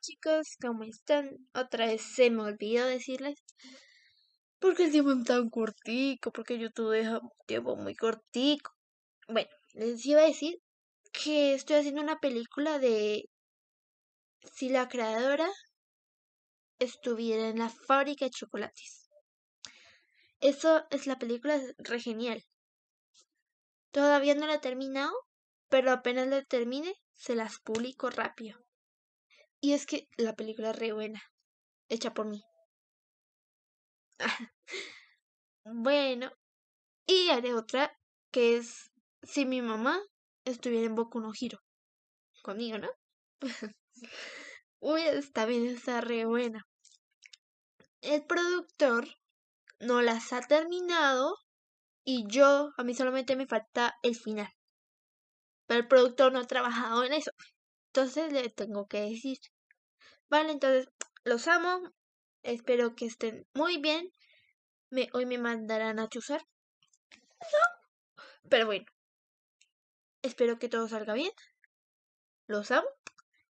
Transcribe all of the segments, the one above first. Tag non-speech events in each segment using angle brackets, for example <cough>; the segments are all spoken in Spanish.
chicos, ¿cómo están? Otra vez se me olvidó decirles. Porque el tiempo es tan cortico, porque YouTube deja un tiempo muy cortico. Bueno, les iba a decir que estoy haciendo una película de si la creadora estuviera en la fábrica de chocolates. Eso es la película, re genial. Todavía no la he terminado, pero apenas la termine, se las publico rápido. Y es que la película es re buena, hecha por mí. <laughs> bueno, y haré otra que es si mi mamá estuviera en Boku no Hiro. Conmigo, ¿no? <laughs> Uy, está bien, está re buena. El productor no las ha terminado y yo, a mí solamente me falta el final. Pero el productor no ha trabajado en eso. Entonces le tengo que decir. Vale, entonces los amo. Espero que estén muy bien. Hoy me mandarán a chuzar. Pero bueno. Espero que todo salga bien. Los amo.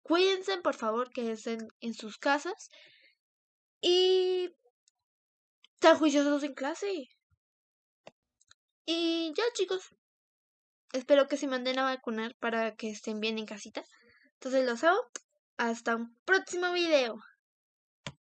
Cuídense, por favor, que estén en sus casas. Y... Están juiciosos en clase. Y ya, chicos. Espero que se manden a vacunar para que estén bien en casita. Entonces los amo. Hasta un próximo video.